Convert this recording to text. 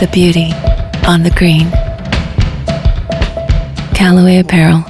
the beauty on the green. Callaway Apparel